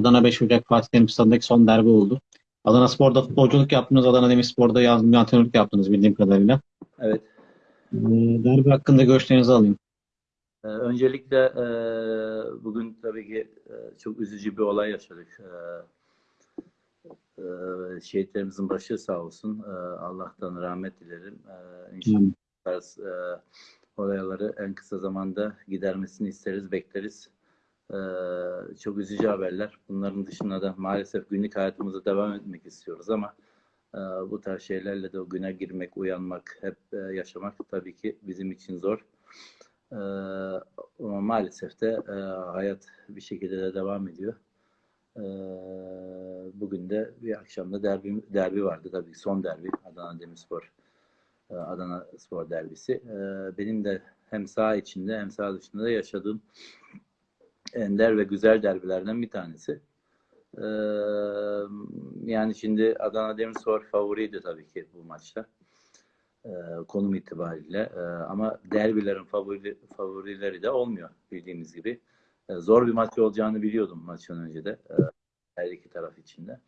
Adana 5 Ocak Fatih Terim Stadı'ndaki son derbi oldu. Adana Spor'da futbolculuk yaptınız. Adana Demirspor'da yazdım antrenörlük yaptınız bildiğim kadarıyla. Evet. Ee, derbi hakkında görüşlerinizi alayım. Ee, öncelikle e, bugün tabii ki e, çok üzücü bir olay yaşadık. Ee, e, şehitlerimizin başı sağ olsun. Ee, Allah'tan rahmet dilerim. Ee, inşallah tarz e, olayları en kısa zamanda gidermesini isteriz, bekleriz. Ee, çok üzücü haberler. Bunların dışında da maalesef günlük hayatımıza devam etmek istiyoruz ama e, bu tarz şeylerle de o güne girmek, uyanmak, hep e, yaşamak tabii ki bizim için zor. Ee, ama maalesef de e, hayat bir şekilde de devam ediyor. Ee, bugün de bir akşamda derbi, derbi vardı tabii son derbi Adana Demirspor Adana Spor derbisi. Benim de hem saha içinde hem saha dışında da yaşadığım ender ve güzel derbilerden bir tanesi. Ee, yani şimdi Adana Demirspor favoriydi tabii ki bu maçta. Ee, konum itibariyle. Ee, ama derbilerin favori, favorileri de olmuyor bildiğimiz gibi. Ee, zor bir maç olacağını biliyordum maçtan önce de. Ee, her iki taraf içinde.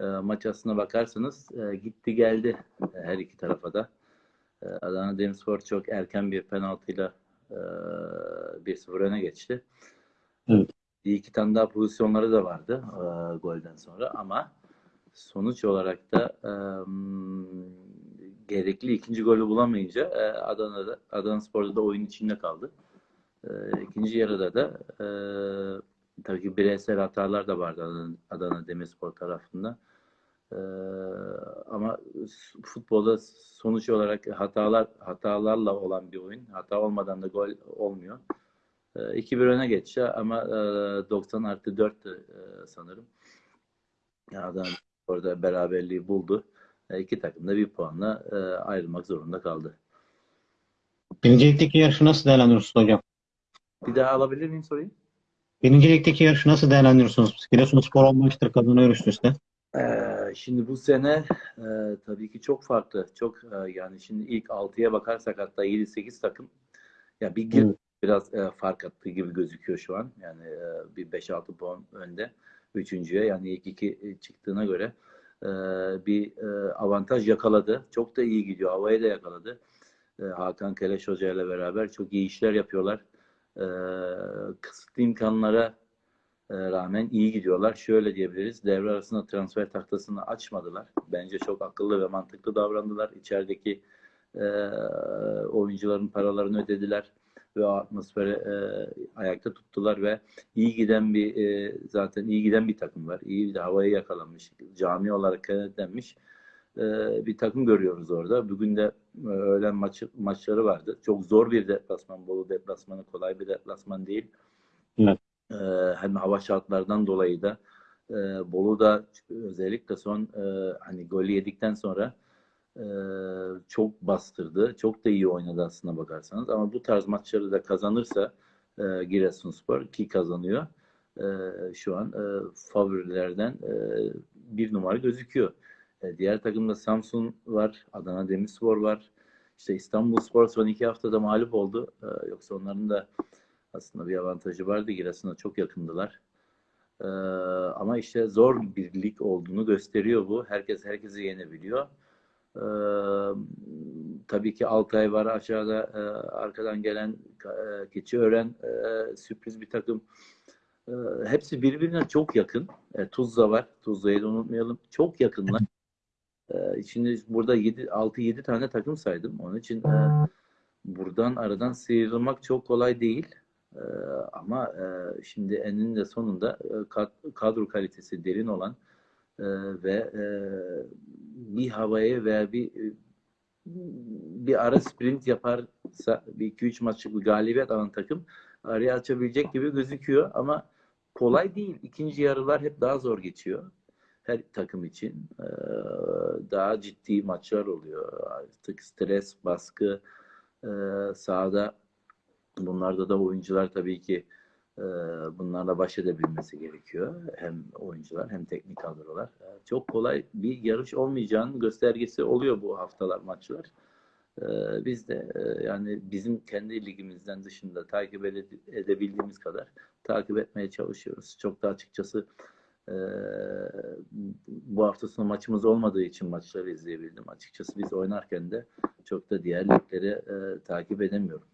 Ee, maç aslına bakarsanız e, gitti geldi e, her iki tarafa da. Ee, Adana Demirspor çok erken bir penaltıyla e, 1-0 öne geçti. Evet. Bir iki tane daha pozisyonları da vardı e, golden sonra ama sonuç olarak da e, gerekli ikinci golü bulamayınca e, Adana'da Adana Spor'da da oyun içinde kaldı. E, ikinci yarıda da e, tabii ki bireysel hatalar da vardı Adana, Adana Demirspor tarafında. E, ama futbolda sonuç olarak hatalar hatalarla olan bir oyun. Hata olmadan da gol olmuyor. E, 2-1 öne geçti ama e, 90 artı 4'tü e, sanırım. Adana orada beraberliği buldu. E, iki takım da bir puanla e, ayrılmak zorunda kaldı. Birinci ligdeki yarışı nasıl değerlendiriyorsunuz hocam? Bir daha alabilir miyim soruyu? Birinci ligdeki yarışı nasıl değerlendiriyorsunuz? Giresunspor 10 maçtır kazanıyor üst üste. Ee, şimdi bu sene e, tabii ki çok farklı. Çok e, yani şimdi ilk 6'ya bakarsak hatta 7-8 takım ya bir gir Evet. Biraz e, fark attığı gibi gözüküyor şu an. Yani e, bir 5-6 puan önde üçüncüye yani ilk iki çıktığına göre e, bir e, avantaj yakaladı. Çok da iyi gidiyor. Havaya da yakaladı. E, Hakan Keleş Hoca ile beraber çok iyi işler yapıyorlar. E, kısıtlı imkanlara e, rağmen iyi gidiyorlar. Şöyle diyebiliriz. Devre arasında transfer tahtasını açmadılar. Bence çok akıllı ve mantıklı davrandılar. İçerideki e, oyuncuların paralarını ödediler ve o atmosferi e, ayakta tuttular ve iyi giden bir e, zaten iyi giden bir takım var. İyi bir havaya yakalanmış, cami olarak kenetlenmiş e, bir takım görüyoruz orada. Bugün de e, öğlen maçı, maçları vardı. Çok zor bir deplasman. Bolu deplasmanı kolay bir deplasman değil. Evet. E, hem hava şartlardan dolayı da e, Bolu'da özellikle son e, hani golü yedikten sonra çok bastırdı. Çok da iyi oynadı aslında bakarsanız. Ama bu tarz maçları da kazanırsa e, Giresunspor ki kazanıyor. E, şu an e, favorilerden e, bir numara gözüküyor. E, diğer takımda Samsun var, Adana Demirspor var. İşte İstanbulspor son iki haftada mağlup oldu. E, yoksa onların da aslında bir avantajı vardı. Giresun'a çok yakındılar. E, ama işte zor bir lig olduğunu gösteriyor bu. Herkes herkesi yenebiliyor. E, tabii ki Altay var aşağıda e, arkadan gelen e, Keçiören e, sürpriz bir takım. E, hepsi birbirine çok yakın. E, Tuzla var. Tuzla'yı da unutmayalım. Çok yakınlar. E, şimdi burada 6-7 tane takım saydım. Onun için e, buradan aradan sıyrılmak çok kolay değil. E, ama e, şimdi eninde sonunda e, kad- kadro kalitesi derin olan e, ve e, bir havaya veya bir e, bir ara sprint yaparsa bir 2-3 maçlık bir galibiyet alan takım araya açabilecek gibi gözüküyor ama kolay değil. İkinci yarılar hep daha zor geçiyor. Her takım için Ee, daha ciddi maçlar oluyor. Artık stres, baskı e, sahada bunlarda da oyuncular tabii ki bunlarla baş edebilmesi gerekiyor. Hem oyuncular hem teknik kadrolar. Çok kolay bir yarış olmayacağının göstergesi oluyor bu haftalar maçlar. Biz de yani bizim kendi ligimizden dışında takip ede- edebildiğimiz kadar takip etmeye çalışıyoruz. Çok da açıkçası bu hafta sonu maçımız olmadığı için maçları izleyebildim. Açıkçası biz oynarken de çok da diğer ligleri takip edemiyorum.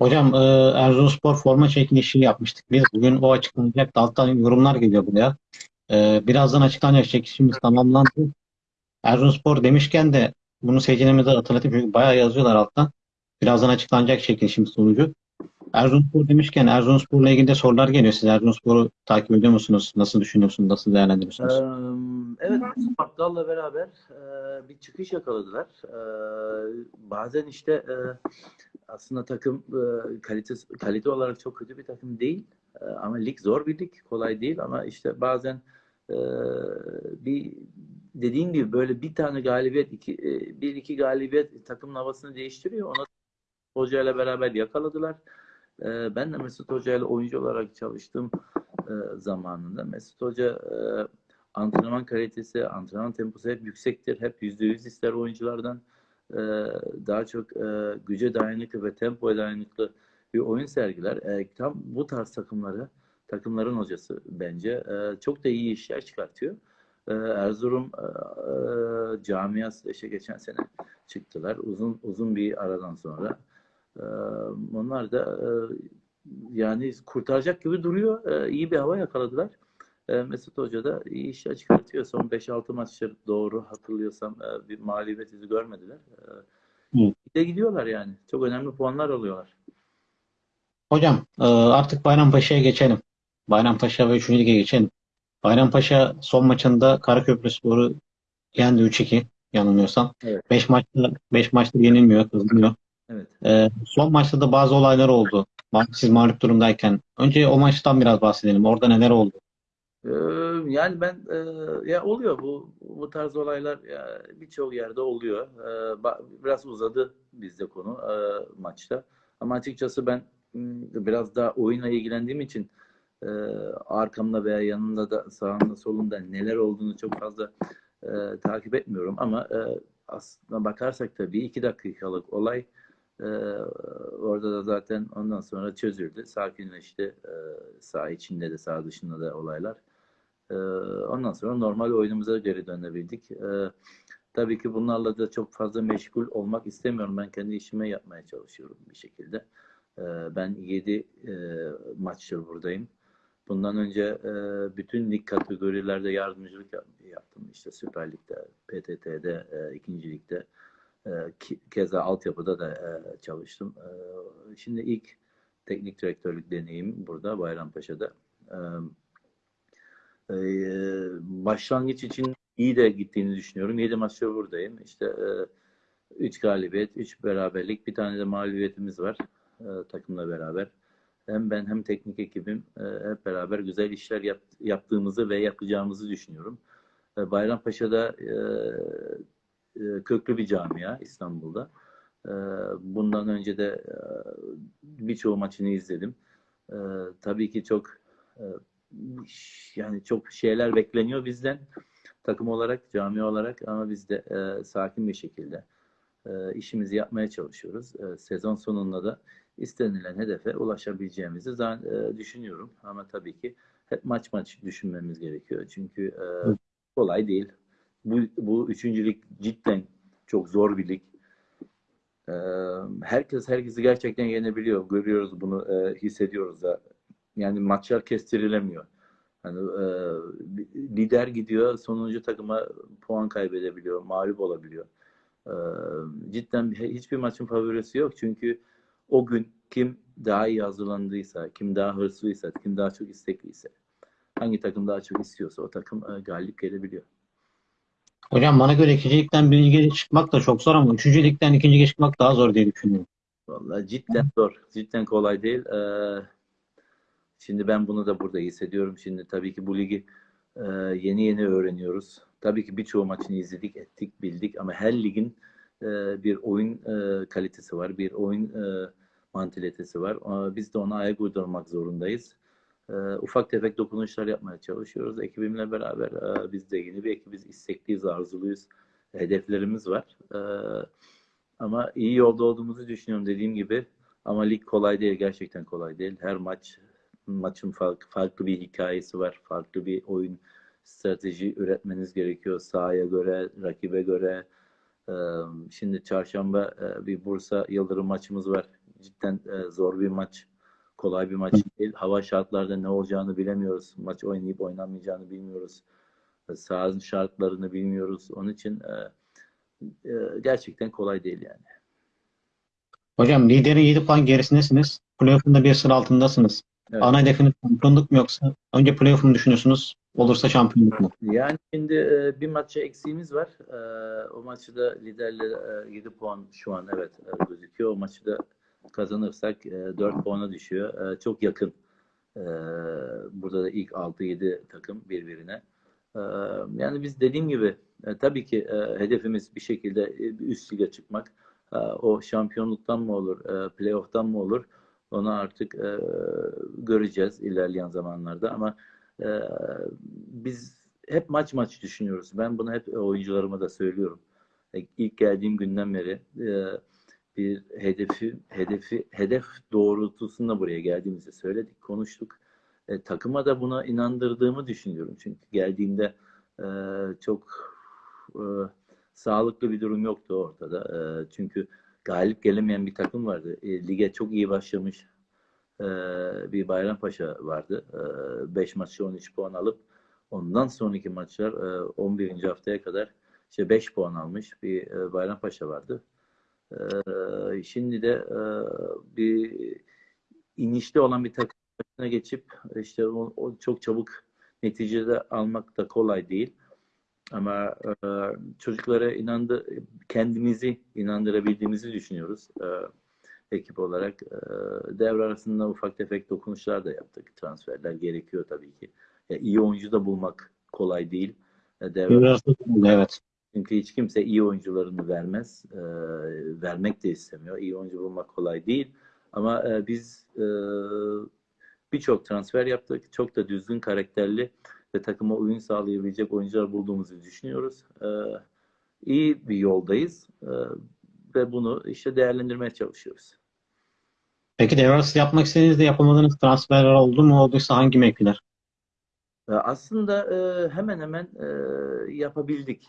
Hocam e, Erzurumspor forma çekilişi yapmıştık biz. Bugün o açıklanacak. Alttan yorumlar geliyor buraya. E, birazdan açıklanacak çekilişimiz tamamlandı. Erzurumspor demişken de bunu seyircilerimize hatırlatayım çünkü bayağı yazıyorlar alttan. Birazdan açıklanacak çekilişimiz sonucu. Erzurumspor demişken Erzurumspor'la ilgili de sorular geliyor. Siz Erzurumspor'u takip ediyor musunuz? Nasıl düşünüyorsunuz? Nasıl değerlendiriyorsunuz? Eee, Evet, Battal'la beraber eee, bir çıkış yakaladılar. Eee, bazen işte eee, aslında takım eee, kalitesi, kalite olarak çok kötü bir takım değil. Eee, ama lig zor bir lig, kolay değil ama işte bazen eee, bir dediğin gibi böyle bir tane galibiyet, iki, eee, bir iki galibiyet takımın havasını değiştiriyor. Onu hocayla beraber yakaladılar. Eee, ben de Mesut Hoca ile oyuncu olarak çalıştım eee, zamanında. Mesut Hoca eee, antrenman kalitesi, antrenman temposu hep yüksektir. Hep %100 ister oyunculardan. Ee, daha çok e, güce dayanıklı ve tempoya dayanıklı bir oyun sergiler. Ee, tam bu tarz takımları, takımların hocası bence e, çok da iyi işler çıkartıyor. Ee, Erzurum e, e, camiası işte geçen sene çıktılar. Uzun uzun bir aradan sonra. Ee, onlar da e, yani kurtaracak gibi duruyor. Ee, iyi bir hava yakaladılar. E, Mesut Hoca da iyi işler çıkartıyor. Son 5-6 maçları doğru hatırlıyorsam e, bir mağlubiyet izi görmediler. E, Hı. De gidiyorlar yani. Çok önemli puanlar alıyorlar. Hocam e, artık Bayrampaşa'ya geçelim. Bayrampaşa ve 3. Lig'e geçelim. Bayrampaşa son maçında Karaköprüspor'u yendi 3-2 yanılmıyorsam. Evet. 5 maçta 5 maçta yenilmiyor, kazanıyor. Evet. E, son maçta da bazı olaylar oldu. Siz mağlup durumdayken. Önce o maçtan biraz bahsedelim. Orada neler oldu? Ee, Yani ben e, ya oluyor bu bu tarz olaylar birçok yerde oluyor. Ee, Biraz uzadı bizde konu e, maçta. Ama açıkçası ben m, biraz daha oyunla ilgilendiğim için e, arkamda veya yanında da sağında solunda neler olduğunu çok fazla takip etmiyorum. Ama aslına bakarsak da bir iki dakikalık olay e, orada da zaten ondan sonra çözüldü. Sakinleşti. E, saha içinde de saha dışında da olaylar. Ee, Ondan sonra normal oyunumuza geri dönebildik. Ee, Tabii ki bunlarla da çok fazla meşgul olmak istemiyorum. Ben kendi işime yapmaya çalışıyorum bir şekilde. Ee, Ben 7 maçtır buradayım. Bundan önce e, bütün lig kategorilerde yardımcılık yap- yaptım. İşte Süper Lig'de, PTT'de, e, ikinci ligde. E, Keza altyapıda da e, çalıştım. E, Şimdi ilk teknik direktörlük deneyim burada Bayrampaşa'da. E, ee, başlangıç için iyi de gittiğini düşünüyorum. 7 maçta buradayım. İşte 3 galibiyet, 3 beraberlik, bir tane de mağlubiyetimiz var e, takımla beraber. Hem ben hem teknik ekibim e, hep beraber güzel işler yap- yaptığımızı ve yapacağımızı düşünüyorum. E, Bayrampaşa'da e, e, köklü bir camia İstanbul'da. E, bundan önce de e, birçoğu maçını izledim. E, tabii ki çok e, yani çok şeyler bekleniyor bizden takım olarak, cami olarak ama biz de e, sakin bir şekilde e, işimizi yapmaya çalışıyoruz. E, sezon sonunda da istenilen hedefe ulaşabileceğimizi e, düşünüyorum. Ama tabii ki hep maç maç düşünmemiz gerekiyor. Çünkü e, kolay değil. Bu, bu üçüncülük cidden çok zor bir lig. E, herkes herkesi gerçekten yenebiliyor. Görüyoruz bunu, e, hissediyoruz da. Yani maçlar kestirilemiyor. Hani e, lider gidiyor, sonuncu takıma puan kaybedebiliyor, mağlup olabiliyor. E, cidden bir, hiçbir maçın favorisi yok. Çünkü o gün kim daha iyi hazırlandıysa, kim daha hırslıysa, kim daha çok istekliyse, hangi takım daha çok istiyorsa o takım e, galip gelebiliyor. Hocam bana göre 2. Lig'den 1. Lig'e çıkmak da çok zor ama 3. Lig'den 2. Lig'e çıkmak daha zor diye düşünüyorum. Vallahi cidden zor. Cidden kolay değil. Ee, şimdi ben bunu da burada hissediyorum. Şimdi tabii ki bu ligi e, yeni yeni öğreniyoruz. Tabii ki birçoğu maçını izledik, ettik, bildik ama her ligin e, bir oyun e, kalitesi var, bir oyun e, mantalitesi var. Ama Biz de ona ayak uydurmak zorundayız. E, ufak tefek dokunuşlar yapmaya çalışıyoruz. Ekibimle beraber e, biz de yeni bir ekibiz, istekliyiz, arzuluyuz. hedeflerimiz var. Ee, ama iyi yolda olduğumuzu düşünüyorum dediğim gibi. Ama lig kolay değil, gerçekten kolay değil. Her maç maçın farklı, farklı bir hikayesi var, farklı bir oyun strateji üretmeniz gerekiyor sahaya göre, rakibe göre. Ee, Şimdi çarşamba e, bir Bursa Yıldırım maçımız var. Cidden e, zor bir maç. Kolay bir maç değil. Hava şartlarda ne olacağını bilemiyoruz. Maç oynayıp oynamayacağını bilmiyoruz. E, Sahanın şartlarını bilmiyoruz. Onun için e, e, gerçekten kolay değil yani. Hocam liderin 7 puan gerisindesiniz. Playoff'un bir sıra altındasınız. Evet. Ana hedefiniz şampiyonluk mu yoksa önce playoff'u mu düşünüyorsunuz? Olursa şampiyonluk mu? Yani şimdi e, bir maça eksiğimiz var. E, o maçı da liderle e, 7 puan şu an evet gözüküyor. O maçı da kazanırsak e, 4 puana düşüyor. E, çok yakın. E, burada da ilk 6-7 takım birbirine. E, yani biz dediğim gibi e, tabii ki e, hedefimiz bir şekilde e, üst lige çıkmak. E, o şampiyonluktan mı olur, e, playoff'tan mı olur? Onu artık e, göreceğiz ilerleyen zamanlarda ama ee, biz hep maç maç düşünüyoruz. Ben bunu hep oyuncularıma da söylüyorum. E, İlk geldiğim günden beri e, bir hedefi hedefi hedef doğrultusunda buraya geldiğimizi söyledik, konuştuk. E, takıma da buna inandırdığımı düşünüyorum. Çünkü geldiğimde e, çok e, sağlıklı bir durum yoktu ortada. E, çünkü galip gelemeyen bir takım vardı. E, lige çok iyi başlamış e, bir Bayrampaşa vardı. 5 maçta 13 puan alıp ondan sonraki maçlar e, 11. haftaya kadar işte 5 puan almış bir e, Bayrampaşa vardı. Şimdi de e, bir inişte olan bir takım geçip işte o, o çok çabuk neticede almak da kolay değil. Ama e, çocuklara inandı, kendimizi inandırabildiğimizi düşünüyoruz. E, ekip olarak e, devre arasında ufak tefek dokunuşlar da yaptık. Transferler gerekiyor tabii ki. Ya, iyi oyuncu da bulmak kolay değil. E, devre Biraz da- Evet. Çünkü hiç kimse iyi oyuncularını vermez. E, vermek de istemiyor. İyi oyuncu bulmak kolay değil. Ama e, biz e, birçok transfer yaptık. Çok da düzgün karakterli ve takıma uyum sağlayabilecek oyuncular bulduğumuzu düşünüyoruz. E, iyi bir yoldayız. E, ve bunu işte değerlendirmeye çalışıyoruz. Peki devre yapmak istediğiniz de yapamadığınız transferler oldu mu? Olduysa hangi mevkiler? E, Aslında e, hemen hemen e, yapabildik.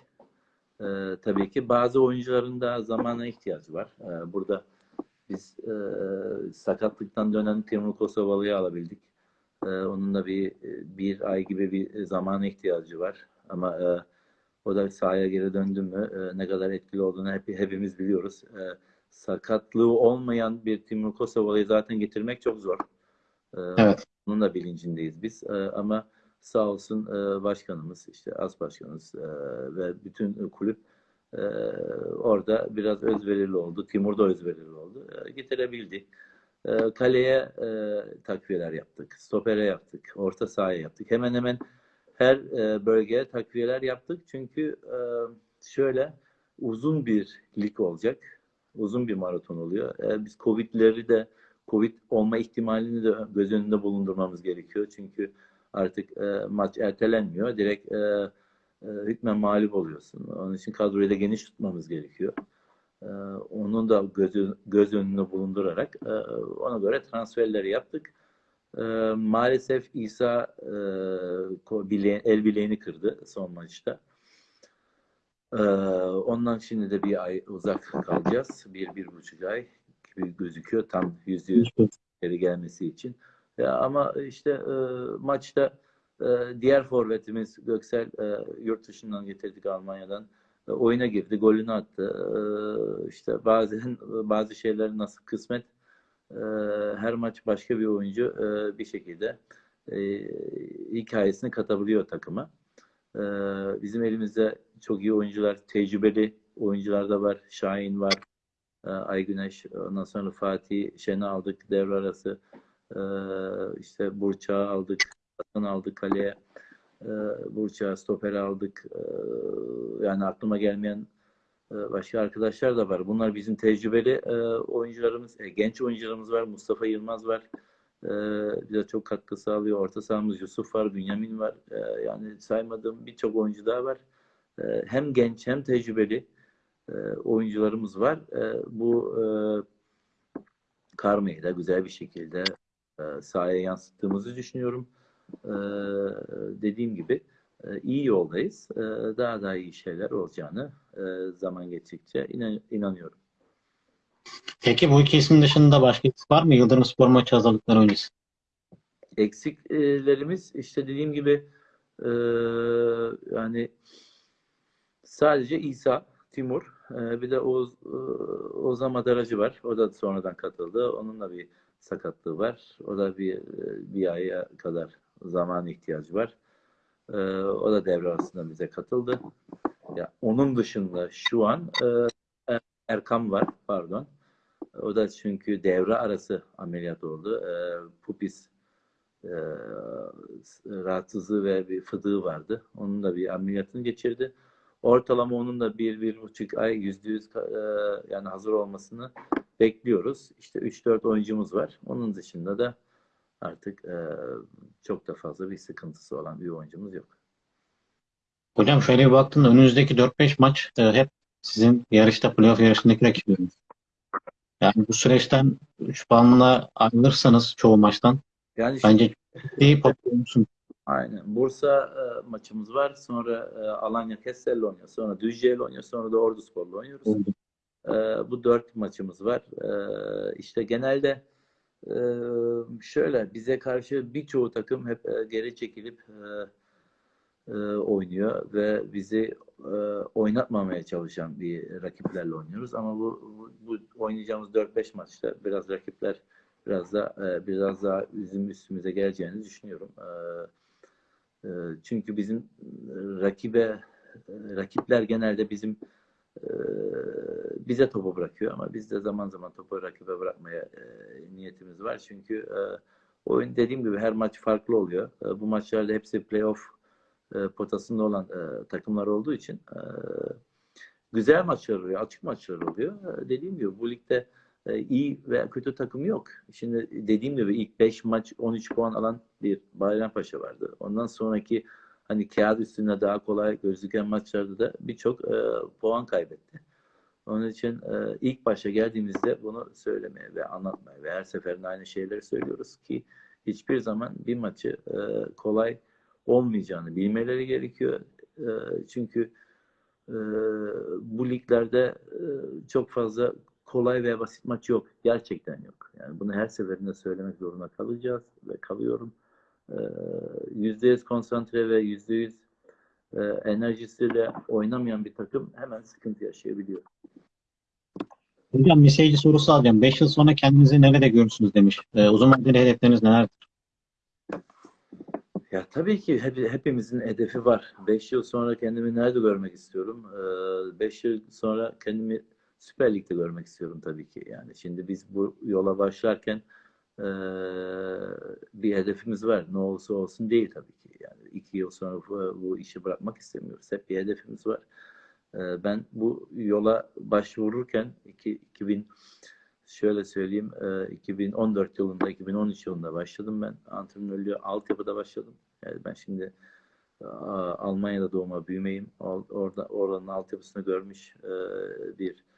E, tabii ki bazı oyuncuların da zamana ihtiyacı var. E, burada biz e, sakatlıktan dönen Timur Kosovalı'yı alabildik. E, onun da bir bir ay gibi bir zamana ihtiyacı var. Ama e, o da sahaya geri döndü mü e, ne kadar etkili olduğunu hep, hepimiz biliyoruz. E, sakatlığı olmayan bir Timur Kosovalı'yı zaten getirmek çok zor. E, Evet. bunun da bilincindeyiz biz. E, ama sağ olsun e, başkanımız, işte as başkanımız e, ve bütün kulüp e, orada biraz özverili oldu. Timur da özverili oldu. E, getirebildi. E, kaleye e, takviyeler yaptık. Stopere yaptık. Orta sahaya yaptık. Hemen hemen her e, bölgeye takviyeler yaptık. Çünkü e, şöyle uzun bir lig olacak. Uzun bir maraton oluyor. E, biz Covid'leri de Covid olma ihtimalini de göz önünde bulundurmamız gerekiyor. Çünkü artık e, maç ertelenmiyor. Direkt e, e, hükmen mağlup oluyorsun. Onun için kadroyu da geniş tutmamız gerekiyor. E, onun da göz, göz önünde bulundurarak e, ona göre transferleri yaptık. E, maalesef İsa e, ko- bile- el bileğini kırdı son maçta. E, ondan şimdi de bir ay uzak kalacağız. Bir, bir buçuk ay gibi gözüküyor. Tam yüzde yüz geri gelmesi için. Ya ama işte e, maçta e, diğer forvetimiz Göksel e, yurt dışından getirdik Almanya'dan. E, oyuna girdi, golünü attı. E, işte bazen bazı şeyler nasıl kısmet. E, her maç başka bir oyuncu e, bir şekilde e, hikayesini katabiliyor takıma. E, bizim elimizde çok iyi oyuncular, tecrübeli oyuncular da var. Şahin var, e, Ay Güneş, ondan sonra Fatih Şen'i aldık devre arası. Ee, işte Burçak'ı aldık, Hasan aldık kaleye. Ee, Burçak'ı stoper aldık. Ee, yani aklıma gelmeyen e, başka arkadaşlar da var. Bunlar bizim tecrübeli e, oyuncularımız, e, genç oyuncularımız var. Mustafa Yılmaz var. Ee, bize çok katkı sağlıyor. Orta sahamız Yusuf var, Bünyamin var. Yani saymadığım birçok oyuncu daha var. e, hem genç hem tecrübeli e, oyuncularımız var. E, bu e, karmayı da güzel bir şekilde e, sahaya yansıttığımızı düşünüyorum. E, dediğim gibi e, iyi yoldayız. E, daha daha iyi şeyler olacağını e, zaman geçtikçe inan- inanıyorum. Peki bu iki isim dışında başka isim var mı? Yıldırım Spor maçı hazırlıkları öncesi. eksiklerimiz işte dediğim gibi e, yani sadece İsa, Timur e, bir de Oğuz, e, Ozan Madaracı var. O da sonradan katıldı. Onun da bir sakatlığı var. O da bir e, bir aya kadar zaman ihtiyacı var. E, o da devre arasında bize katıldı. Ya onun dışında şu an e, Erkam var, pardon. O da çünkü devre arası ameliyat oldu. E, pupis e, rahatsızlığı ve bir fıdığı vardı. Onun da bir ameliyatını geçirdi. Ortalama onun da bir, bir buçuk ay yüzde yüz e, yani hazır olmasını bekliyoruz. İşte 3-4 oyuncumuz var. Onun dışında da artık e, çok da fazla bir sıkıntısı olan bir oyuncumuz yok. Hocam şöyle bir baktığımda önünüzdeki 4-5 maç e, hep sizin yarışta playoff yarışındaki rakipleriniz. Yani bu süreçten 3 puanla ayrılırsanız çoğu maçtan Yani bence iyi popüler. Aynen. Bursa e, maçımız var. Sonra e, Alanya Kessel'le oynuyor. Sonra Düzce'yle oynuyor. Sonra da Ordu Spor'la oynuyoruz. E, bu dört maçımız var. E, işte genelde e, şöyle bize karşı birçoğu takım hep e, geri çekilip e, e, oynuyor ve bizi e, oynatmamaya çalışan bir rakiplerle oynuyoruz. Ama bu, bu, bu oynayacağımız 4-5 maçta biraz rakipler biraz da e, biraz daha bizim üstümüze geleceğini düşünüyorum. E, çünkü bizim e, rakibe e, rakipler genelde bizim e, bize topu bırakıyor ama biz de zaman zaman topu rakibe bırakmaya niyetimiz var. Çünkü oyun dediğim gibi her maç farklı oluyor. Bu maçlarda hepsi playoff potasında olan takımlar olduğu için güzel maçlar oluyor, açık maçlar oluyor. Dediğim gibi bu ligde iyi veya kötü takım yok. Şimdi dediğim gibi ilk 5 maç 13 puan alan bir Bayrampaşa vardı. Ondan sonraki hani kağıt üstünde daha kolay gözüken maçlarda da birçok e, puan kaybetti. Onun için e, ilk başa geldiğimizde bunu söylemeye ve anlatmaya ve her seferinde aynı şeyleri söylüyoruz ki hiçbir zaman bir maçı e, kolay olmayacağını bilmeleri gerekiyor. E, çünkü e, bu liglerde e, çok fazla kolay ve basit maç yok. Gerçekten yok. Yani bunu her seferinde söylemek zorunda kalacağız ve kalıyorum. Ee, Yüzde yüz konsantre ve yüzde yüz e, enerjisiyle oynamayan bir takım hemen sıkıntı yaşayabiliyor. Hocam bir seyirci sorusu alacağım. 5 yıl sonra kendinizi nerede görürsünüz demiş. E, uzun vadeli hedefleriniz nelerdir? Ya tabii ki hep, hepimizin hedefi var. 5 yıl sonra kendimi nerede görmek istiyorum? 5 yıl sonra kendimi Süper Lig'de görmek istiyorum tabii ki. Yani şimdi biz bu yola başlarken e, bir hedefimiz var. Ne olursa olsun değil tabii ki. Yani iki yıl sonra bu, bu işi bırakmak istemiyoruz. Hep bir hedefimiz var. E, ben bu yola başvururken iki, 2000 şöyle söyleyeyim e, 2014 yılında 2013 yılında başladım ben. Antrenörlüğe altyapıda başladım. Yani ben şimdi a, Almanya'da doğma büyümeyim. Orada oranın altyapısını görmüş e, bir e,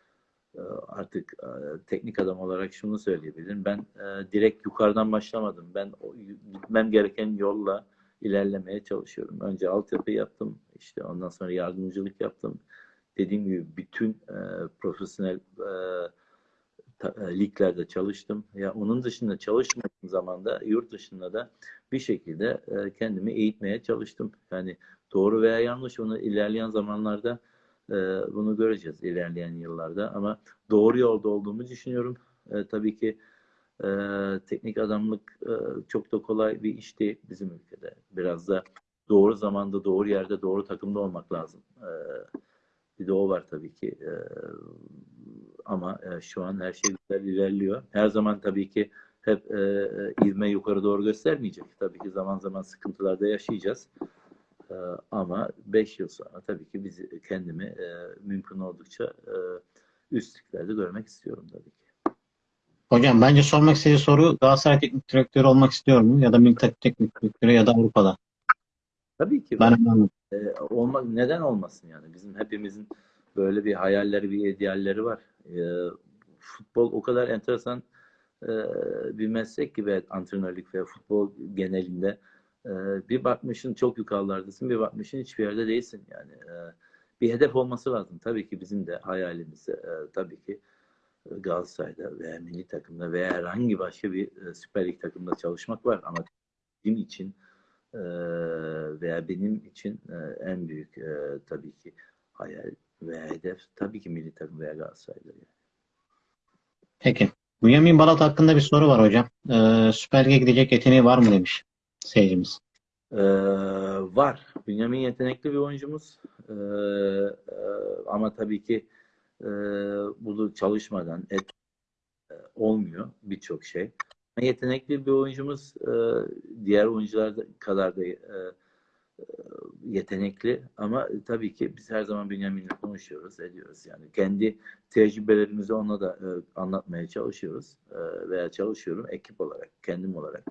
artık e, teknik adam olarak şunu söyleyebilirim. Ben e, direkt yukarıdan başlamadım. Ben gitmem gereken yolla ilerlemeye çalışıyorum. Önce altyapı yaptım. işte ondan sonra yardımcılık yaptım. Dediğim gibi bütün e, profesyonel e, e, liglerde çalıştım. Ya onun dışında çalışmadığım zaman da yurt dışında da bir şekilde e, kendimi eğitmeye çalıştım. Yani doğru veya yanlış onu ilerleyen zamanlarda e, bunu göreceğiz ilerleyen yıllarda ama doğru yolda olduğumu düşünüyorum. E, tabii ki e, teknik adamlık e, çok da kolay bir iş değil bizim ülkede. Biraz da doğru zamanda, doğru yerde, doğru takımda olmak lazım. E, bir de o var tabii ki. Ama e, şu an her şey güzel ilerliyor. Her zaman tabii ki hep e, ivme yukarı doğru göstermeyecek. Tabii ki zaman zaman sıkıntılarda yaşayacağız. Ee, ama 5 yıl sonra tabii ki bizi kendimi e, mümkün oldukça e, üstlüklerde görmek istiyorum tabii ki. Hocam bence sormak istediği soru Galatasaray teknik direktörü olmak istiyor mu? Ya da milli teknik direktörü ya da Avrupa'da. Tabii ki Ben ben, e, olmak neden olmasın yani bizim hepimizin böyle bir hayalleri bir idealleri var. E, futbol o kadar enteresan e, bir meslek ki ve antrenörlük ve futbol genelinde e, bir bakmışın çok yukarılardasın bir bakmışın hiçbir yerde değilsin yani e, bir hedef olması lazım tabii ki bizim de hayalimiz e, tabii ki Galatasaray'da veya milli takımda veya herhangi başka bir e, Süper Lig takımda çalışmak var ama benim için e, veya benim için e, en büyük e, tabii ki hayal veya hedef tabii ki milli takım veya Galatasaray'dır. Yani. Peki. Bünyamin Balat hakkında bir soru var hocam. Ee, Süper Lig'e gidecek yeteneği var mı demiş seyircimiz. Ee, var. Bünyamin yetenekli bir oyuncumuz. Ee, e, ama tabii ki e, bunu çalışmadan et, e, olmuyor birçok şey. Yetenekli bir oyuncumuz e, diğer oyuncular da- kadar da e, e, yetenekli ama tabii ki biz her zaman Bünyamin'le konuşuyoruz, ediyoruz. Yani kendi tecrübelerimizi ona da e, anlatmaya çalışıyoruz e, veya çalışıyorum ekip olarak, kendim olarak.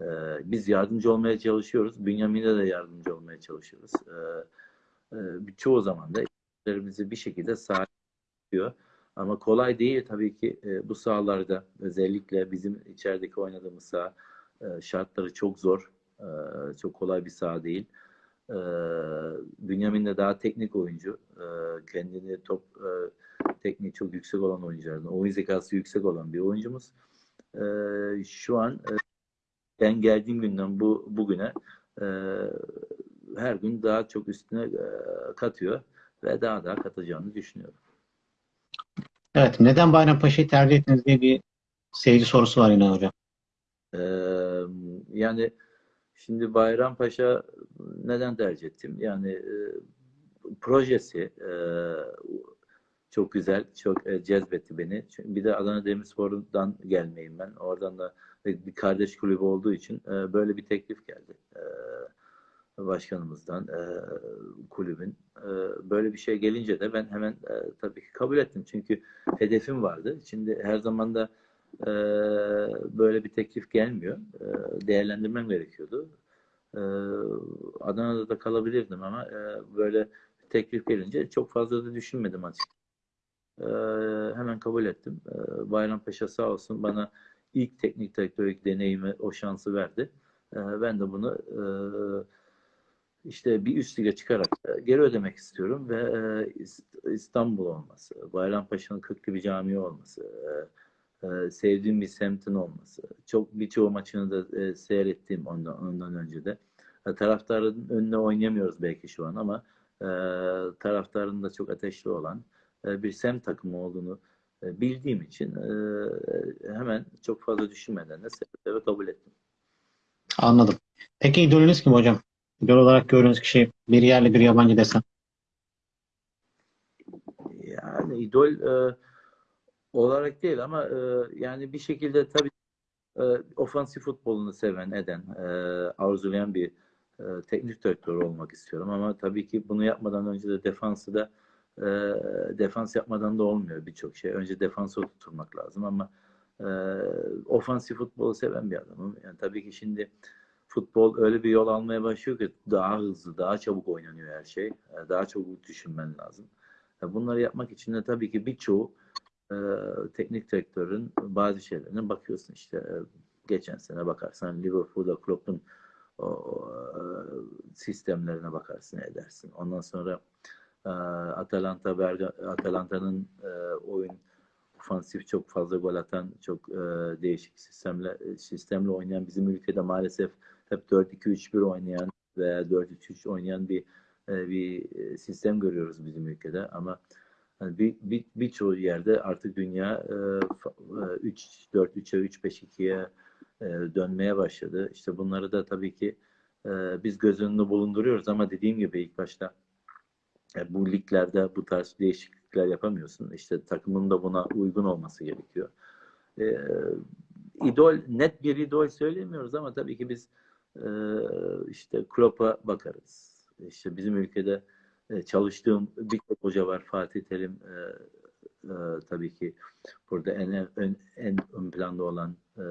E, biz yardımcı olmaya çalışıyoruz. Bünyamin'e de yardımcı olmaya çalışıyoruz. E, e, çoğu zaman da işlerimizi bir şekilde sağlıyor. Ama kolay değil tabii ki e, bu sahalarda özellikle bizim içerideki oynadığımız saha e, şartları çok zor. E, çok kolay bir saha değil. E, Bünyamin de daha teknik oyuncu. Kendini top e, tekniği çok yüksek olan oyunculardan, oyun zekası yüksek olan bir oyuncumuz. Şu an ben geldiğim günden bu bugüne e, her gün daha çok üstüne e, katıyor ve daha daha katacağını düşünüyorum. Evet. Neden Bayrampaşa'yı tercih ettiniz diye bir seyirci sorusu var yine hocam. Ee, yani şimdi Bayrampaşa neden tercih ettim? Yani e, projesi e, çok güzel, çok e, cezbetti beni. Çünkü bir de Adana Demirspor'dan gelmeyim ben. Oradan da bir kardeş kulübü olduğu için e, böyle bir teklif geldi. E, başkanımızdan, e, kulübün. E, böyle bir şey gelince de ben hemen e, tabii ki kabul ettim. Çünkü hedefim vardı. Şimdi her zaman da e, böyle bir teklif gelmiyor. E, değerlendirmem gerekiyordu. E, Adana'da da kalabilirdim ama e, böyle teklif gelince çok fazla da düşünmedim açıkçası. E, hemen kabul ettim. E, Bayrampaşa sağ olsun bana ilk teknik direktörlük deneyimi, o şansı verdi. E, ben de bunu e, işte bir üst lige çıkarak geri ödemek istiyorum ve e, İst- İstanbul olması, Bayrampaşa'nın köklü bir cami olması, e, sevdiğim bir semtin olması, çok birçoğu maçını da seyrettiğim ondan, ondan önce de. E, taraftarın önüne oynayamıyoruz belki şu an ama e, taraftarın da çok ateşli olan bir semt takımı olduğunu bildiğim için e, hemen çok fazla düşünmeden de seve kabul ettim. Anladım. Peki idolünüz kim hocam? İdol olarak gördüğünüz kişi bir yerli bir yabancı desem. Yani idol e, olarak değil ama e, yani bir şekilde tabii e, ofansif futbolunu seven, eden, e, arzulayan bir e, teknik direktör olmak istiyorum ama tabii ki bunu yapmadan önce de defansı da e, defans yapmadan da olmuyor birçok şey. Önce defansı oturtmak lazım ama e, ofansif futbolu seven bir adamım. Yani tabii ki şimdi futbol öyle bir yol almaya başlıyor ki daha hızlı, daha çabuk oynanıyor her şey. E, Daha çabuk düşünmen lazım. E, Bunları yapmak için de tabii ki birçoğu e, teknik direktörün bazı şeylerine bakıyorsun işte e, geçen sene bakarsan Liverpool'da Klopp'un o, o, e, sistemlerine bakarsın edersin. Ondan sonra e, Atalanta Atalanta'nın e, oyun ofansif çok fazla gol atan çok e, değişik sistemle sistemle oynayan bizim ülkede maalesef hep 4-2-3-1 oynayan veya 4-3-3 oynayan bir e, bir e, sistem görüyoruz bizim ülkede ama hani bir, bir birçoğu yerde artık dünya e, fa- e, 3-4-3'e 3-5-2'ye e, dönmeye başladı. İşte bunları da tabii ki e, biz göz önünde bulunduruyoruz ama dediğim gibi ilk başta e, bu liglerde bu tarz değişiklikler yapamıyorsun. İşte takımın da buna uygun olması gerekiyor. E, idol net bir idol söylemiyoruz ama tabii ki biz e, işte Klopp'a bakarız. İşte bizim ülkede e, çalıştığım birçok hoca var. Fatih Terim e, e, tabii ki burada en ön, en ön planda olan e,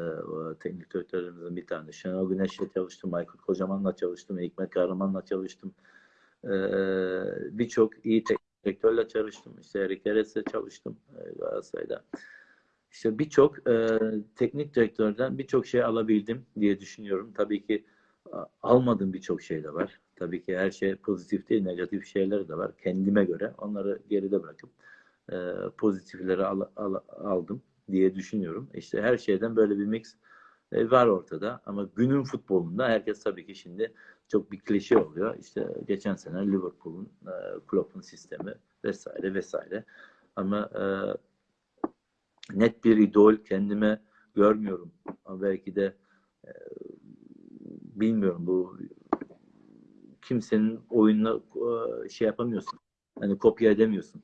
teknik direktörlerimizin bir tanesi. Şenol Güneş'le çalıştım, Aykut Kocaman'la çalıştım, Hikmet Kahraman'la çalıştım. E, birçok iyi direktörle çalıştım. İşte Erik Eres'le çalıştım e, Galatasaray'da. İşte birçok e, teknik direktörden birçok şey alabildim diye düşünüyorum. Tabii ki almadığım birçok şey de var. Tabii ki her şey pozitif değil, negatif şeyler de var. Kendime göre onları geride bırakıp e, pozitifleri al- al- aldım diye düşünüyorum. İşte her şeyden böyle bir mix e, var ortada. Ama günün futbolunda herkes tabii ki şimdi çok bir klişe oluyor. İşte geçen sene Liverpool'un, e, Klopp'un sistemi vesaire vesaire. Ama e, net bir idol kendime görmüyorum. Ama belki de e, bilmiyorum bu kimsenin oyununa e, şey yapamıyorsun. Hani kopya edemiyorsun.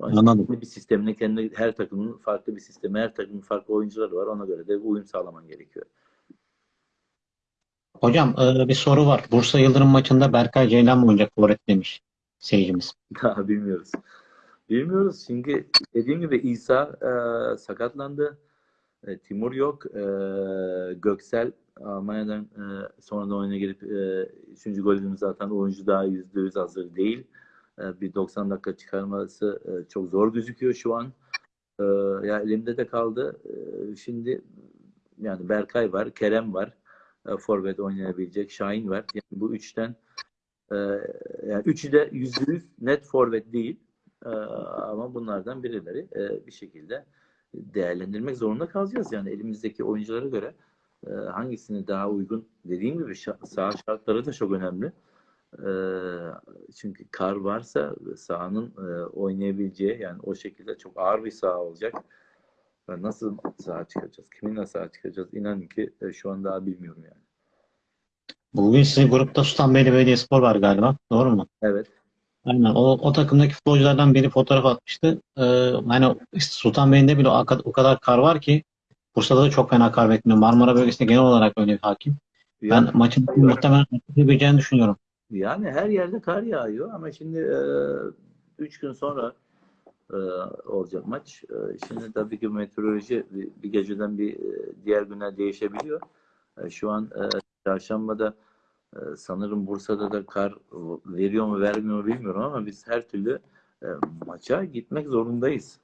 Anladım. Bir sistemine kendi her takımın farklı bir sistemi, her takımın farklı oyuncuları var. Ona göre de uyum sağlaman gerekiyor. Hocam e, bir soru var. Bursa Yıldırım maçında Berkay Ceylan mı oynayacak forvet demiş seyircimiz. Daha bilmiyoruz. Bilmiyoruz çünkü dediğim gibi İsa e, sakatlandı. E, Timur yok. E, Göksel Almanya'dan e, sonradan oyuna girip e, üçüncü golünü zaten oyuncu daha yüzde yüz hazır değil. E, bir 90 dakika çıkarması e, çok zor gözüküyor şu an. E, ya elimde de kaldı. E, şimdi yani Berkay var, Kerem var. E, forvet oynayabilecek. Şahin var. Yani bu üçten e, yani üçü de yüzde yüz net forvet değil. E, ama bunlardan birileri e, bir şekilde değerlendirmek zorunda kalacağız. Yani elimizdeki oyunculara göre hangisini daha uygun dediğim gibi saha şartları da çok önemli. Çünkü kar varsa sahanın oynayabileceği yani o şekilde çok ağır bir saha olacak. Ve nasıl saha çıkacağız? Kiminle saha çıkacağız? İnanın ki e, şu an daha bilmiyorum yani. Bugün sizin grupta Sultanbeyli Belediyespor var galiba. Doğru mu? Evet. Aynen. O, o takımdaki futbolculardan biri fotoğraf atmıştı. Ee, işte Sultanbeyli'nde bile o kadar, kar var ki Bursa'da da çok fena kar bekleniyor. Marmara bölgesinde genel olarak öyle bir hakim. Ben Yani, maçın muhtemelen yapabileceğini düşünüyorum. yani her yerde kar yağıyor ama şimdi e, üç gün sonra e, olacak maç. E, şimdi tabii ki meteoroloji bir, geceden bir e, diğer güne değişebiliyor. E, şu an e, çarşambada sanırım Bursa'da da kar veriyor mu vermiyor mu bilmiyorum ama biz her türlü maça gitmek zorundayız.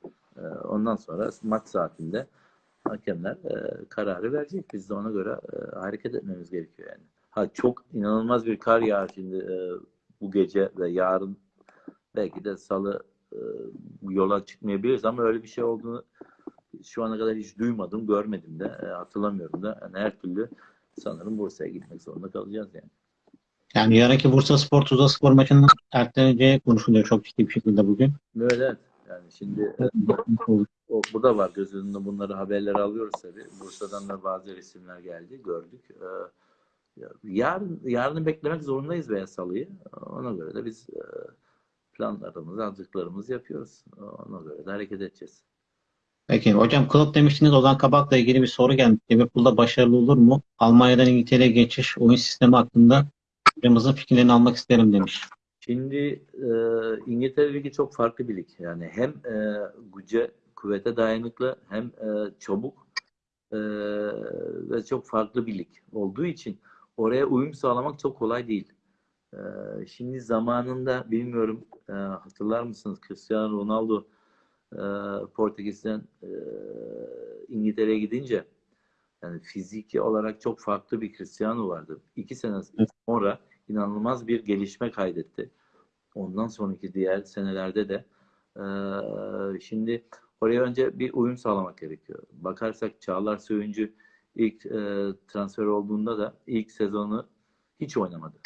Ondan sonra maç saatinde hakemler kararı verecek. Biz de ona göre hareket etmemiz gerekiyor yani. Ha çok inanılmaz bir kar yağar şimdi bu gece ve yarın belki de salı yola çıkmayabiliriz ama öyle bir şey olduğunu şu ana kadar hiç duymadım, görmedim de, e, hatırlamıyorum da. Yani her türlü sanırım Bursa'ya gitmek zorunda kalacağız yani. Yani yarınki Bursa Spor Tuzla Spor maçının erteleneceği konuşuluyor çok ciddi bir şekilde bugün. Evet. Yani şimdi e, o, bu da var göz önünde bunları haberleri alıyoruz tabii. Bursa'dan da bazı resimler geldi, gördük. Ee, ya- yarın yarını beklemek zorundayız veya salıyı. Ona göre de biz e, planlarımızı, hazırlıklarımızı yapıyoruz. Ona göre de hareket edeceğiz. Peki hocam Klopp demiştiniz Ozan Kabak'la ilgili bir soru gelmiş. Liverpool'da başarılı olur mu? Almanya'dan İngiltere'ye geçiş oyun sistemi hakkında hocamızın fikirlerini almak isterim demiş. Şimdi e, İngiltere Ligi çok farklı bir lig. Yani hem e, güce, kuvvete dayanıklı hem e, çabuk e, ve çok farklı bir lig olduğu için oraya uyum sağlamak çok kolay değil. E, şimdi zamanında bilmiyorum e, hatırlar mısınız Cristiano Ronaldo e, Portekiz'den e, İngiltere'ye gidince yani fiziki olarak çok farklı bir Cristiano vardı. İki sene sonra inanılmaz bir gelişme kaydetti. Ondan sonraki diğer senelerde de şimdi oraya önce bir uyum sağlamak gerekiyor. Bakarsak Çağlar Söyüncü ilk transfer olduğunda da ilk sezonu hiç oynamadı.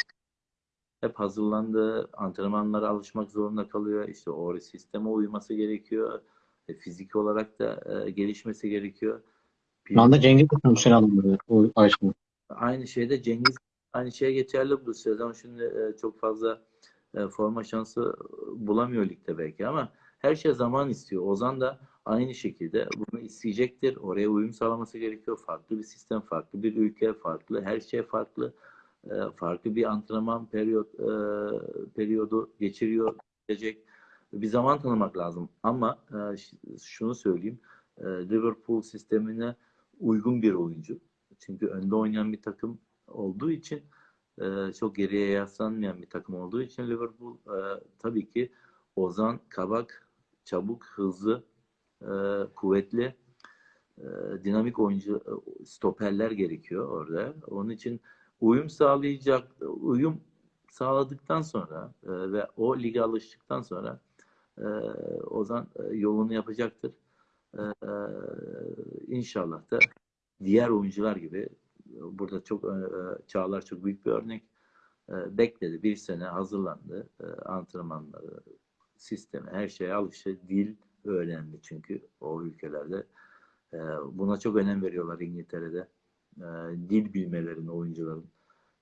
Hep hazırlandı, antrenmanlara alışmak zorunda kalıyor. İşte o sisteme uyması gerekiyor. E, fiziki olarak da e, gelişmesi gerekiyor. Şu anda Cengiz de transfer alındı aşkına. Aynı şeyde Cengiz aynı şeye geçerli bu sezon. Şimdi e, çok fazla e, forma şansı bulamıyor ligde belki ama her şey zaman istiyor. Ozan da aynı şekilde bunu isteyecektir. Oraya uyum sağlaması gerekiyor. Farklı bir sistem, farklı bir ülke, farklı her şey farklı. E, farklı bir antrenman periyot e, periyodu geçiriyor gelecek. Bir zaman tanımak lazım. Ama e, şunu söyleyeyim. E, Liverpool sistemine uygun bir oyuncu. Çünkü önde oynayan bir takım olduğu için çok geriye yaslanmayan bir takım olduğu için Liverpool tabii ki Ozan, Kabak, çabuk, hızlı, kuvvetli, dinamik oyuncu stoperler gerekiyor orada. Onun için uyum sağlayacak, uyum sağladıktan sonra e, ve o lige alıştıktan sonra e, Ozan e, yolunu yapacaktır. E, e, inşallah da diğer oyuncular gibi burada çok e, Çağlar çok büyük bir örnek. E, bekledi. Bir sene hazırlandı. E, antrenmanları, sistemi, her şeye alıştı. Dil öğrendi çünkü o ülkelerde. E, buna çok önem veriyorlar İngiltere'de. E, dil bilmelerini oyuncuların.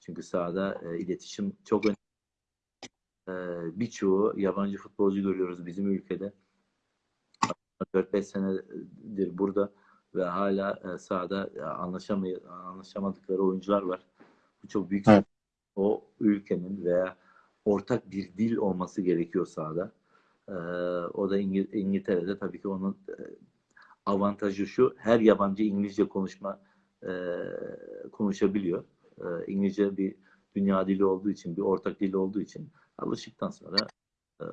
Çünkü sahada e, iletişim çok önemli. E, birçoğu yabancı futbolcu görüyoruz bizim ülkede. 4-5 senedir burada ve hala e, sahada e, anlaşamay anlaşamadıkları oyuncular var. Bu çok büyük Evet. o ülkenin veya ortak bir dil olması gerekiyor sahada. E, o da İngil- İngiltere'de tabii ki onun e, avantajı şu her yabancı İngilizce konuşma e, konuşabiliyor. E, İngilizce bir dünya dili olduğu için, bir ortak dil olduğu için alıştıktan sonra e,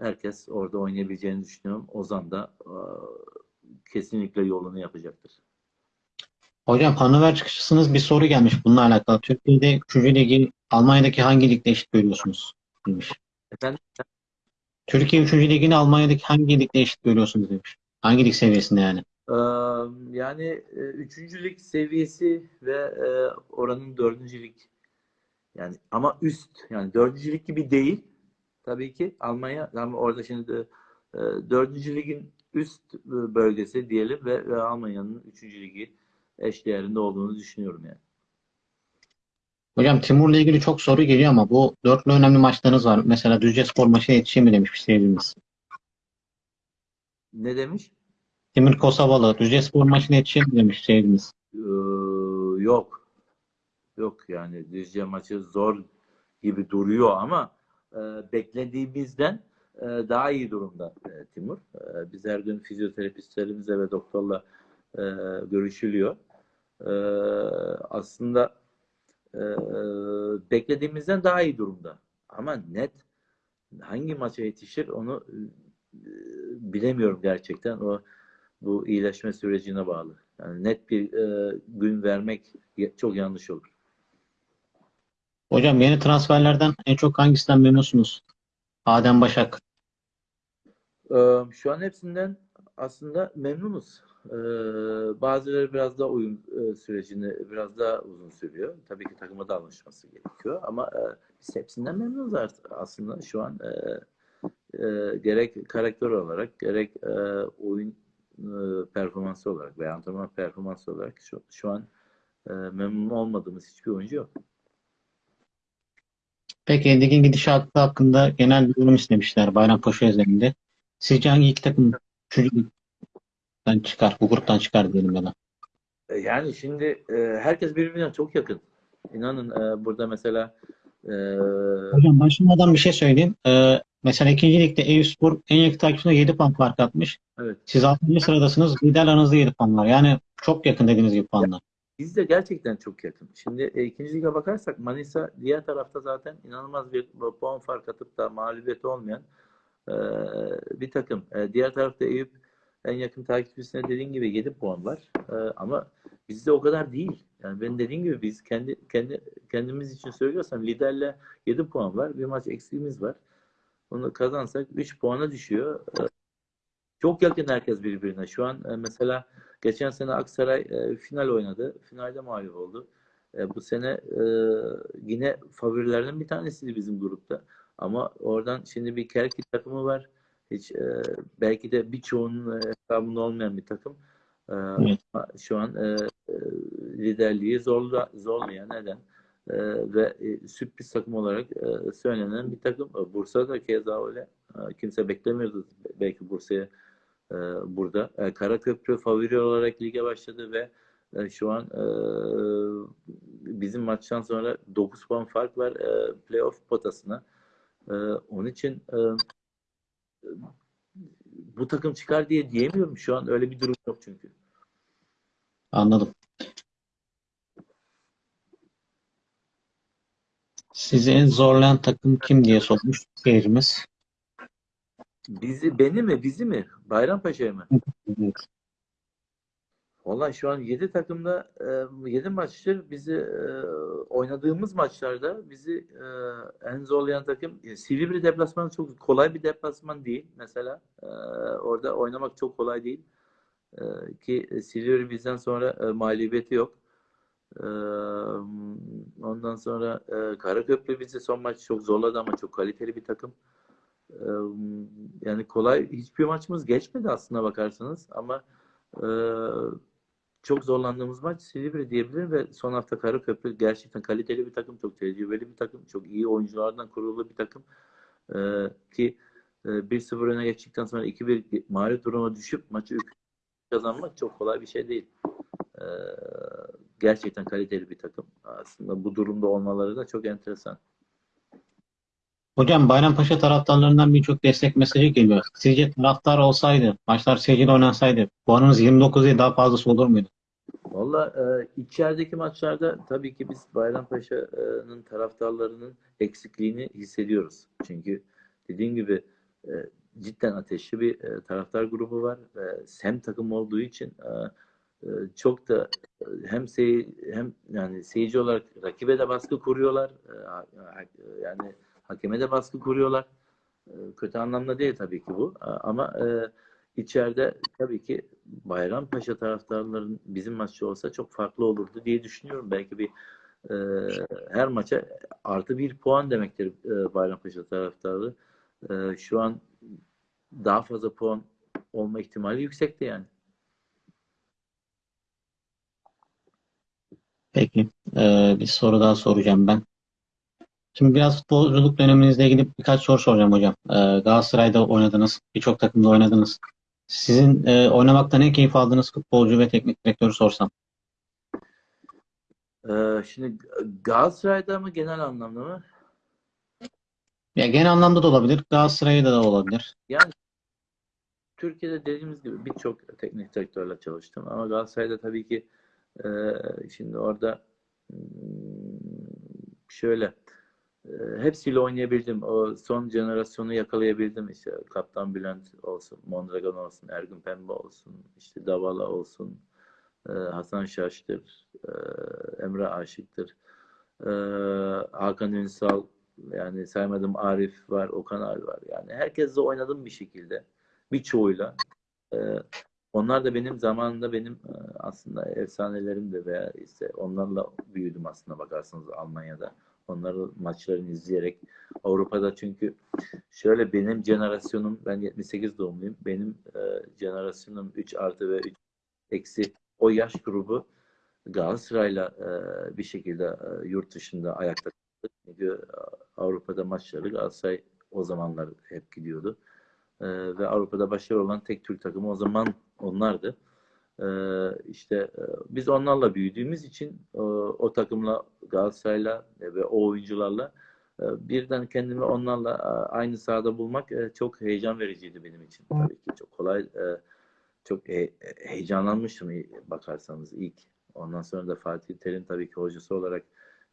herkes orada oynayabileceğini düşünüyorum. Ozan da e, kesinlikle yolunu yapacaktır. Hocam Hannover çıkışısınız bir soru gelmiş bununla alakalı. Türkiye'de 3. ligi Almanya'daki hangi ligde eşit görüyorsunuz? Demiş. Efendim Türkiye 3. ligini Almanya'daki hangi ligde eşit görüyorsunuz demiş. Hangi lig seviyesinde yani? Ee, yani e, üçüncülük seviyesi ve e, oranın dördüncülük yani ama üst yani dördüncülük gibi değil tabii ki Almanya ama orada şimdi e, dördüncü ligin üst bölgesi diyelim ve, ve Almanya'nın üçüncü ligi eşdeğerinde olduğunu düşünüyorum yani. Hocam Timur'la ilgili çok soru geliyor ama bu dörtlü önemli maçlarınız var. Mesela Düzce Spor maçına yetişeyim mi demiş bir seyircimiz. Ne demiş? Timur Kosovalı Düzce Spor maçına yetişeyim mi demiş seyircimiz. Ee, yok. Yok yani Düzce maçı zor gibi duruyor ama e, beklediğimizden e, daha iyi durumda e, Timur. E, biz her gün fizyoterapistlerimizle ve doktorla e, görüşülüyor. E, aslında e, beklediğimizden daha iyi durumda. Ama net hangi maça yetişir onu e, bilemiyorum gerçekten. O bu iyileşme sürecine bağlı. Yani net bir e, gün vermek çok yanlış olur. Hocam yeni transferlerden en çok hangisinden memnunsunuz? Adem Başak. Ee, şu an hepsinden aslında memnunuz. Ee, bazıları biraz daha uyum e, sürecini biraz daha uzun sürüyor. Tabii ki takıma da alışması gerekiyor ama e, biz hepsinden memnunuz artık aslında şu an e, e, gerek karakter olarak gerek e, oyun e, performansı olarak veya antrenman performansı olarak şu, şu an e, memnun olmadığımız hiçbir oyuncu yok. Peki ligin gidişatı hakkında genel bir yorum istemişler Bayrampaşa özelinde. Sizce hangi iki takım üçüncü ligden çıkar, bu gruptan çıkar diyelim ya da. E, Yani şimdi e, herkes birbirine çok yakın. İnanın e, burada mesela e, Hocam başlamadan bir şey söyleyeyim. Mesela ikinci ligde Eyüpspor en yakın takipçisine 7 puan fark atmış. evet Siz 6. sıradasınız. Lider aranızda 7 puan var. Yani çok yakın dediğiniz gibi puanlar. biz de gerçekten çok yakın. Şimdi e, ikinci lige bakarsak Manisa diğer tarafta zaten inanılmaz bir puan fark atıp da mağlubiyeti olmayan e, bir takım. E, diğer tarafta Eyüp en yakın takipçisine dediğin gibi 7 puan var. E, ama bizde o kadar değil. Yani ben dediğim gibi biz kendi kendi kendimiz için söylüyorsam liderle 7 puan var. Bir maç eksiğimiz var. Onu kazansak 3 puana düşüyor. E, çok yakın herkes birbirine. Şu an e, mesela geçen sene Aksaray e, final oynadı. Finalde mağlup oldu. E, bu sene yine favorilerden bir tanesiydi bizim grupta. Ama oradan şimdi bir Kerki takımı var. Hiç belki de birçoğunun hesabında olmayan bir takım. Şu an liderliği zorla, zorlayan neden? E, ve e, sürpriz takım olarak e, söylenen bir takım. E, Bursa da keza öyle. Kimse beklemiyordu belki Bursa'ya burada. Karaköprü favori olarak lige başladı ve şu an bizim maçtan sonra 9 puan fark var playoff potasına. Onun için bu takım çıkar diye diyemiyorum. Şu an öyle bir durum yok çünkü. Anladım. Sizi en zorlayan takım kim diye sormuş seyircimiz. Bizi, beni mi, bizi mi? Bayrampaşa'yı mı? Evet. Vallahi şu an 7 takımda 7 maçtır bizi e, oynadığımız maçlarda bizi e, en zorlayan takım e, Silivri deplasmanı çok kolay bir deplasman değil mesela. E, orada oynamak çok kolay değil. E, ki Silivri bizden sonra e, mağlubiyeti yok. Ondan sonra e, Karaköprü bizi son maç çok zorladı ama çok kaliteli bir takım. E, yani kolay hiçbir maçımız geçmedi aslına bakarsanız ama e, çok zorlandığımız maç Silivri diyebilirim ve son hafta Karaköprü gerçekten kaliteli bir takım, çok tecrübeli bir takım, çok iyi oyunculardan kurulu bir takım. Ee, ki e, 1-0 öne geçtikten sonra 2-1 mağlup duruma düşüp maçı 3 kazanmak çok kolay bir şey değil. Ee, gerçekten kaliteli bir takım. Aslında bu durumda olmaları da çok enteresan. Hocam Bayrampaşa taraftarlarından birçok destek mesajı geliyor. Sizce taraftar olsaydı, maçlar seyirciyle oynansaydı puanımız 29 değil daha fazlası olur muydu? Valla e, içerideki maçlarda tabii ki biz Bayrampaşa'nın taraftarlarının eksikliğini hissediyoruz. Çünkü dediğim gibi e, cidden ateşli bir e, taraftar grubu var. ve hem takım olduğu için e, e, çok da e, hem sey hem yani seyirci olarak rakibe de baskı kuruyorlar. E, yani hakeme de baskı kuruyorlar. E, kötü anlamda değil tabii ki bu. Ama e, içeride tabii ki Bayrampaşa taraftarların bizim maçta olsa çok farklı olurdu diye düşünüyorum. Belki bir her maça artı bir puan demektir e, Bayrampaşa taraftarı. Şu an daha fazla puan olma ihtimali yüksekti yani. Peki. Ee, bir soru daha soracağım ben. Şimdi biraz futbolculuk döneminizle ilgili birkaç soru soracağım hocam. Ee, Galatasaray'da oynadınız, birçok takımda oynadınız. Sizin e, oynamaktan en keyif aldığınız futbolcu ve teknik direktörü sorsam. E, şimdi Galatasaray'da mı genel anlamda mı? Ya genel anlamda da olabilir, Galatasaray'da da olabilir. Yani Türkiye'de dediğimiz gibi birçok teknik direktörle çalıştım ama Galatasaray'da tabii ki e, şimdi orada hmm, şöyle e, hepsiyle oynayabildim. O son jenerasyonu yakalayabildim. İşte Kaptan Bülent olsun, Mondragon olsun, Ergün Pembe olsun, işte Davala olsun, e, Hasan Şaş'tır, e, Emre Aşık'tır, Hakan Ünsal, yani saymadım Arif var, Okan abi var. Yani herkesle oynadım bir şekilde. Birçoğuyla. Onlar da benim zamanında benim e, aslında efsanelerimdi veya işte onlarla büyüdüm aslında bakarsanız Almanya'da. Onların maçlarını izleyerek Avrupa'da çünkü şöyle benim jenerasyonum ben 78 doğumluyum. Benim e, jenerasyonum 3 artı ve 3 eksi o yaş grubu Galatasaray'la e, bir şekilde e, yurt dışında ayakta kaldı. Çünkü Avrupa'da maçları Galatasaray o zamanlar hep gidiyordu. Ee, ve Avrupa'da başarılı olan tek Türk takımı o zaman onlardı. Ee, işte e, biz onlarla büyüdüğümüz için e, o takımla Galatasaray'la ve o oyuncularla e, birden kendimi onlarla e, aynı sahada bulmak e, çok heyecan vericiydi benim için. Tabii ki çok kolay, e, çok he- heyecanlanmıştım e, bakarsanız ilk. Ondan sonra da Fatih Terim tabii ki hocası olarak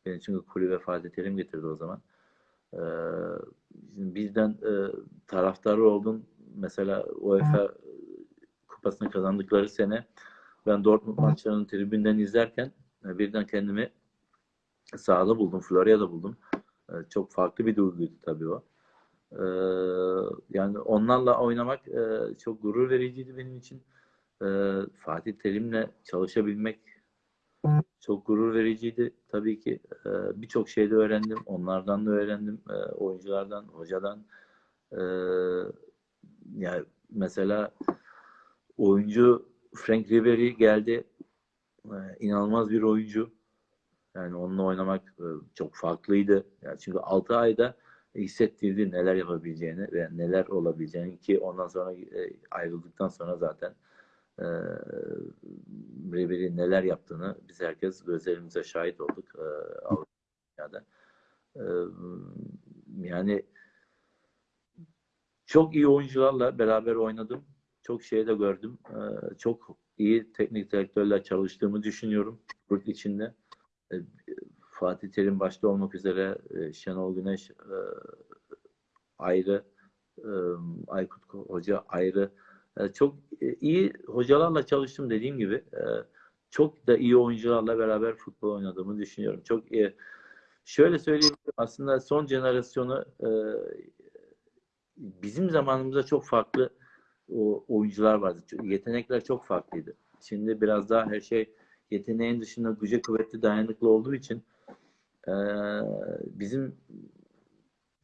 beni çünkü kulübe Fatih Terim getirdi o zaman. Ee, bizden e, taraftarı oldum. Mesela UEFA kupasını kazandıkları sene ben Dortmund maçlarını tribünden izlerken e, birden kendimi sahada buldum. Florya'da buldum. E, çok farklı bir duyguydu tabii o. E, yani onlarla oynamak çok gurur vericiydi benim için. Fatih Terim'le çalışabilmek çok gurur vericiydi. Tabii ki birçok şeyde öğrendim. Onlardan da öğrendim. Oyunculardan, hocadan. Yani mesela oyuncu Frank Ribery geldi. E, inanılmaz bir oyuncu. Yani onunla oynamak e, çok farklıydı. Yani çünkü 6 ayda hissettirdi neler yapabileceğini ve neler olabileceğini ki ondan sonra e, ayrıldıktan sonra zaten e, Ribery neler yaptığını biz herkes gözlerimize şahit olduk e, Avrupa'da. Yani çok iyi oyuncularla beraber oynadım. Çok şey de gördüm. E, çok iyi teknik direktörler çalıştığımı düşünüyorum yurt içinde. E, Fatih Terim başta olmak üzere e, Şenol Güneş e, ayrı, e, Aykut Hoca ayrı. E, çok e, iyi hocalarla çalıştım dediğim gibi. Çok da iyi oyuncularla beraber futbol oynadığımı düşünüyorum. Çok iyi. Şöyle söyleyeyim aslında son jenerasyonu bizim zamanımızda çok farklı o oyuncular vardı. Yetenekler çok farklıydı. Şimdi biraz daha her şey yeteneğin dışında güce kuvvetli dayanıklı olduğu için e, bizim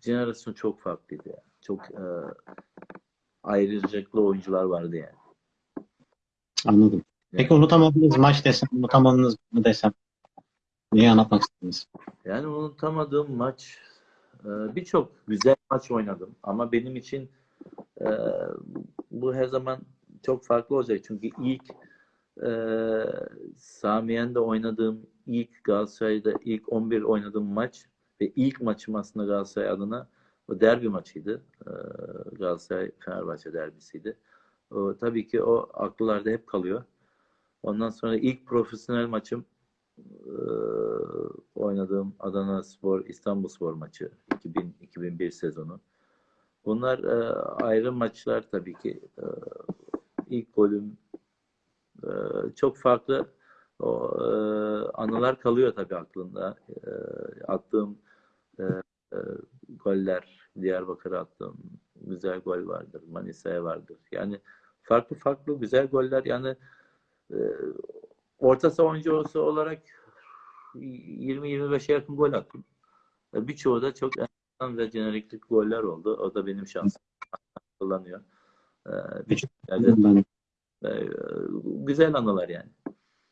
jenerasyon çok farklıydı. Yani. Çok e, ayrıcalıklı oyuncular vardı yani. Anladım. Peki unutamadığınız maç desem, unutamadığınız mı desem? Neyi anlatmak istediniz? Yani unutamadığım maç birçok güzel maç oynadım ama benim için bu her zaman çok farklı olacak çünkü ilk e, Samiyen'de oynadığım ilk Galatasaray'da ilk 11 oynadığım maç ve ilk maçım aslında Galatasaray adına o derbi maçıydı. E, Galatasaray Fenerbahçe derbisiydi. O, tabii ki o akıllarda hep kalıyor. Ondan sonra ilk profesyonel maçım e, oynadığım Adana Spor İstanbul Spor maçı 2000 2001 sezonu. Bunlar e, ayrı maçlar tabii ki. E, ilk golüm e, çok farklı o, e, anılar kalıyor tabii aklında. E, attığım e, e, goller, Diyarbakır'a attığım güzel gol vardır. Manisa'ya vardır. Yani farklı farklı güzel goller yani e, orta savunucusu olarak 20-25'e yakın gol attım. E, Birçoğu da çok ve jeneriklik goller oldu. O da benim şansım. Kullanıyor. E, Birçok yerde Ben e, güzel anılar yani.